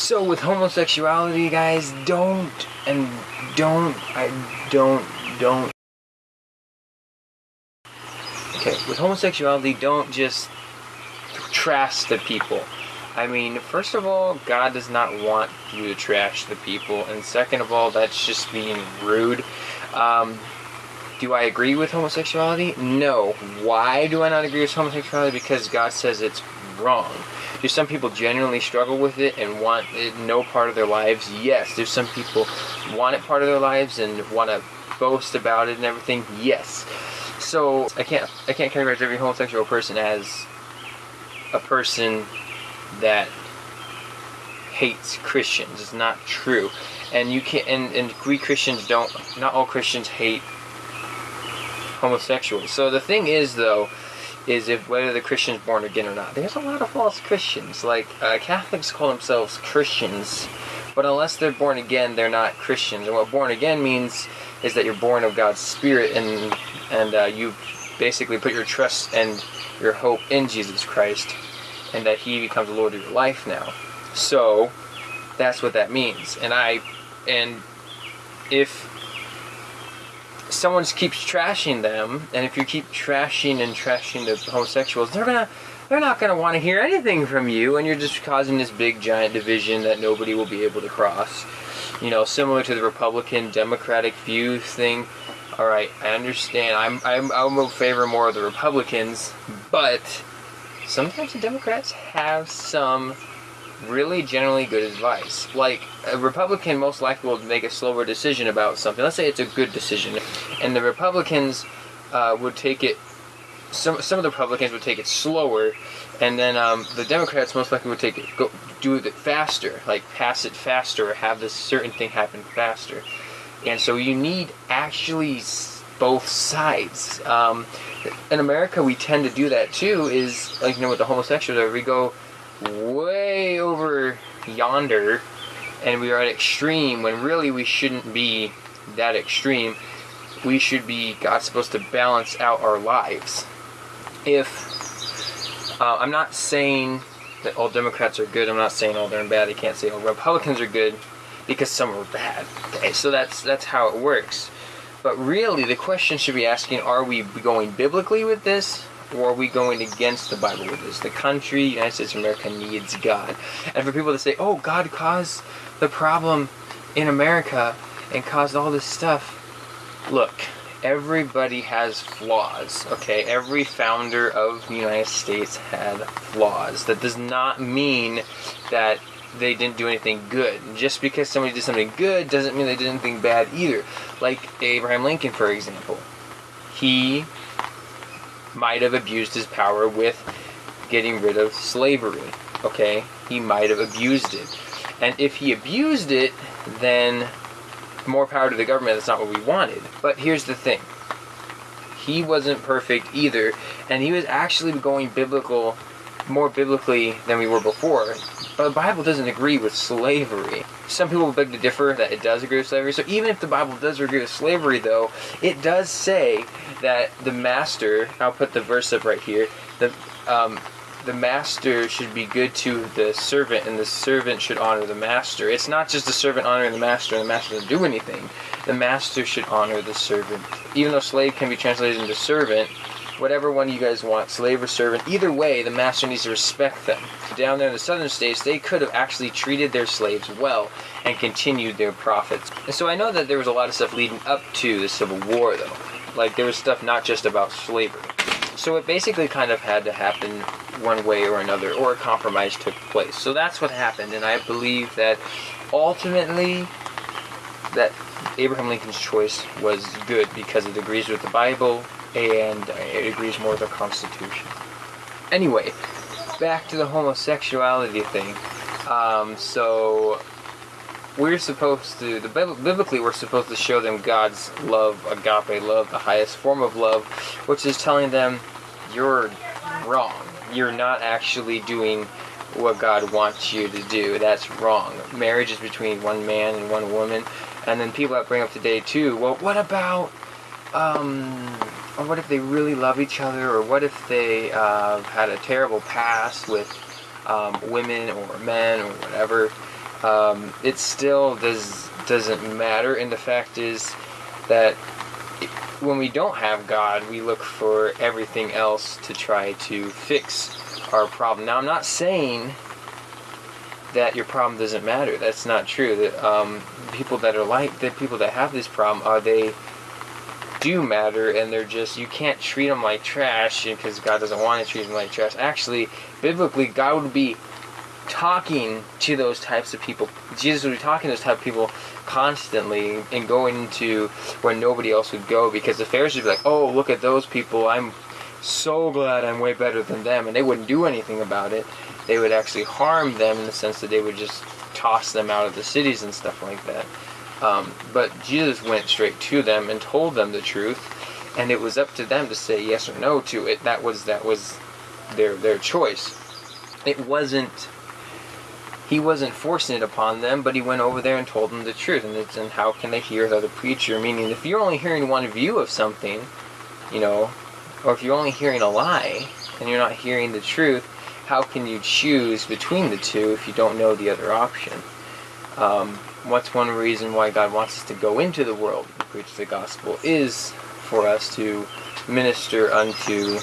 So with homosexuality, guys, don't and don't I don't don't. Okay, with homosexuality, don't just trash the people. I mean, first of all, God does not want you to trash the people, and second of all, that's just being rude. Um, do I agree with homosexuality? No. Why do I not agree with homosexuality? Because God says it's wrong. Do some people genuinely struggle with it and want it no part of their lives? Yes. Do some people want it part of their lives and want to boast about it and everything? Yes. So I can't I can't categorize every homosexual person as a person that hates Christians. It's not true. And you can and, and Christians don't not all Christians hate homosexuals. So the thing is though, is if whether the Christian's born again or not. There's a lot of false Christians. Like uh, Catholics call themselves Christians, but unless they're born again, they're not Christians. And what born again means is that you're born of God's Spirit and and uh, you basically put your trust and your hope in Jesus Christ, and that He becomes the Lord of your life now. So that's what that means. And I and if someone keeps trashing them, and if you keep trashing and trashing the homosexuals, they're gonna they're not gonna want to hear anything from you, and you're just causing this big giant division that nobody will be able to cross. You know, similar to the Republican Democratic view thing. All right, I understand. I'm I'm I'm in favor more of the Republicans, but sometimes the Democrats have some really generally good advice. Like a Republican most likely will make a slower decision about something. Let's say it's a good decision, and the Republicans uh, would take it. Some some of the Republicans would take it slower, and then um, the Democrats most likely would take it go do it faster, like pass it faster, or have this certain thing happen faster. And so you need actually both sides. Um, in America, we tend to do that too. Is like you know with the homosexuals, we go way over yonder and we are at extreme when really we shouldn't be that extreme. We should be, God's supposed to balance out our lives. If, uh, I'm not saying that all Democrats are good, I'm not saying all they're bad, I can't say all Republicans are good because some are bad. Okay, so that's, that's how it works. But really, the question should be asking, are we going biblically with this? Or are we going against the Bible with this? The country, United States of America, needs God. And for people to say, oh, God caused the problem in America and caused all this stuff, look, everybody has flaws, okay? Every founder of the United States had flaws. That does not mean that they didn't do anything good. Just because somebody did something good doesn't mean they did anything bad either. Like Abraham Lincoln, for example. He might have abused his power with getting rid of slavery. Okay? He might have abused it. And if he abused it, then more power to the government. That's not what we wanted. But here's the thing he wasn't perfect either, and he was actually going biblical, more biblically than we were before. But the Bible doesn't agree with slavery. Some people beg to differ that it does agree with slavery. So even if the Bible does agree with slavery, though, it does say that the master. I'll put the verse up right here. The um, the master should be good to the servant, and the servant should honor the master. It's not just the servant honoring the master, and the master doesn't do anything. The master should honor the servant. Even though slave can be translated into servant, whatever one you guys want, slave or servant, either way, the master needs to respect them. Down there in the southern states, they could have actually treated their slaves well and continued their profits. And so I know that there was a lot of stuff leading up to the Civil War, though. Like, there was stuff not just about slavery. So it basically kind of had to happen one way or another, or a compromise took place. So that's what happened, and I believe that ultimately, that Abraham Lincoln's choice was good because it agrees with the Bible, and it agrees more with the Constitution. Anyway, back to the homosexuality thing. Um, so we're supposed to, the biblically, we're supposed to show them God's love, agape love, the highest form of love, which is telling them you're wrong. You're not actually doing what God wants you to do. That's wrong. Marriage is between one man and one woman. And then people that bring up today too, well, what about um, or what if they really love each other, or what if they uh, had a terrible past with um, women or men or whatever, um, it still does doesn't matter. And the fact is that when we don't have God, we look for everything else to try to fix our problem. Now, I'm not saying that your problem doesn't matter. That's not true. That um, people that are like the people that have this problem are they do matter, and they're just you can't treat them like trash because God doesn't want to treat them like trash. Actually, biblically, God would be talking to those types of people. Jesus would be talking to those type of people constantly and going into where nobody else would go because the Pharisees would be like, "Oh, look at those people! I'm so glad I'm way better than them," and they wouldn't do anything about it. They would actually harm them in the sense that they would just toss them out of the cities and stuff like that. Um, but Jesus went straight to them and told them the truth, and it was up to them to say yes or no to it. That was that was their their choice. It wasn't. He wasn't forcing it upon them, but he went over there and told them the truth. And it's and how can they hear without a preacher? Meaning, if you're only hearing one view of something, you know, or if you're only hearing a lie and you're not hearing the truth, how can you choose between the two if you don't know the other option? Um, what's one reason why God wants us to go into the world and preach the gospel is for us to minister unto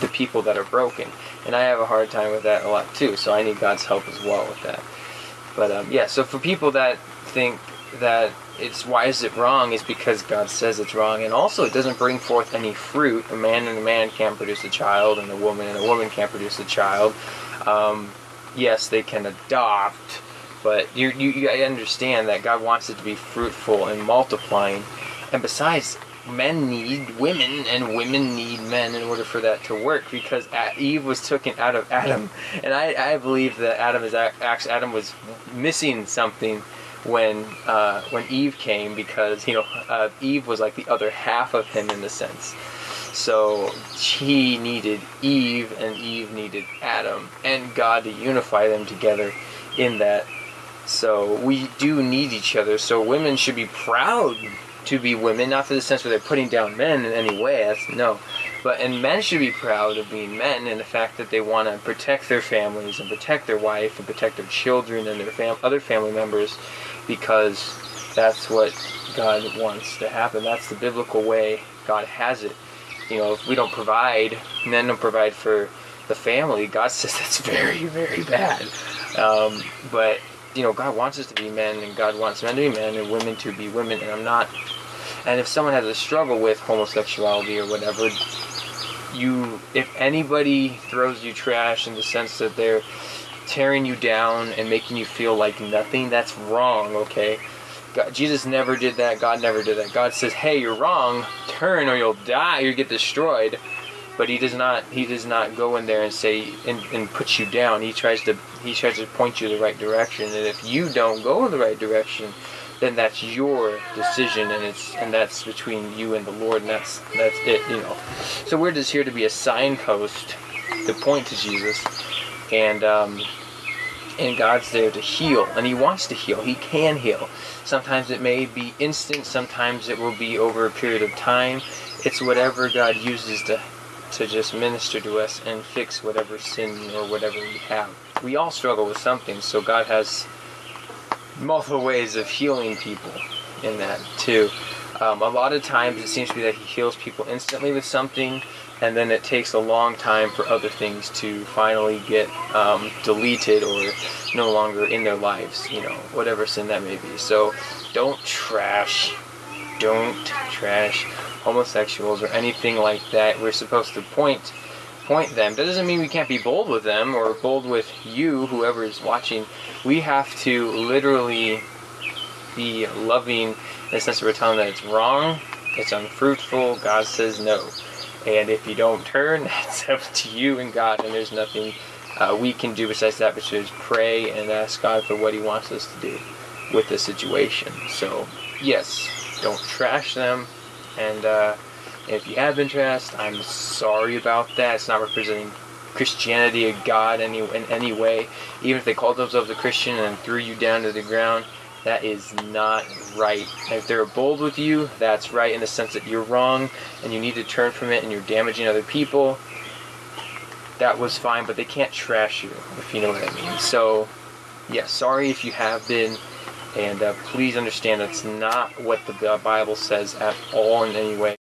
the people that are broken. And I have a hard time with that a lot too, so I need God's help as well with that. But um, yeah, so for people that think that it's why is it wrong is because God says it's wrong, and also it doesn't bring forth any fruit. A man and a man can't produce a child, and a woman and a woman can't produce a child. Um, yes, they can adopt, but you, you, you understand that God wants it to be fruitful and multiplying. And besides, men need women and women need men in order for that to work because Eve was taken out of Adam. And I, I believe that Adam is actually Adam was missing something when uh, when Eve came because you know uh, Eve was like the other half of him in the sense. So he needed Eve and Eve needed Adam and God to unify them together in that so we do need each other. So women should be proud to be women, not for the sense where they're putting down men in any way. That's no. But and men should be proud of being men and the fact that they want to protect their families and protect their wife and protect their children and their fam- other family members because that's what God wants to happen. That's the biblical way God has it. You know, if we don't provide, men don't provide for the family, God says that's very, very bad. Um, but you know, God wants us to be men, and God wants men to be men, and women to be women. And I'm not. And if someone has a struggle with homosexuality or whatever, you, if anybody throws you trash in the sense that they're tearing you down and making you feel like nothing, that's wrong. Okay. God, Jesus never did that. God never did that. God says, "Hey, you're wrong. Turn, or you'll die. You get destroyed." but he does not he does not go in there and say and, and put you down he tries to he tries to point you the right direction and if you don't go in the right direction then that's your decision and it's and that's between you and the lord and that's that's it you know so we're just here to be a signpost to point to jesus and um and god's there to heal and he wants to heal he can heal sometimes it may be instant sometimes it will be over a period of time it's whatever god uses to to just minister to us and fix whatever sin or whatever we have. We all struggle with something, so God has multiple ways of healing people in that too. Um, a lot of times it seems to be that He heals people instantly with something, and then it takes a long time for other things to finally get um, deleted or no longer in their lives, you know, whatever sin that may be. So don't trash, don't trash homosexuals or anything like that. We're supposed to point point them. That doesn't mean we can't be bold with them or bold with you, whoever is watching. We have to literally be loving in the sense that we're telling that it's wrong, it's unfruitful. God says no. And if you don't turn, that's up to you and God, and there's nothing uh, we can do besides that, but just pray and ask God for what He wants us to do with the situation. So, yes, don't trash them, and uh, if you have been trashed, I'm sorry about that. It's not representing Christianity or God any, in any way. Even if they called themselves a Christian and threw you down to the ground, that is not right. if they're bold with you, that's right in the sense that you're wrong and you need to turn from it and you're damaging other people. That was fine, but they can't trash you, if you know what I mean. So Yes, sorry if you have been, and uh, please understand that's not what the Bible says at all in any way.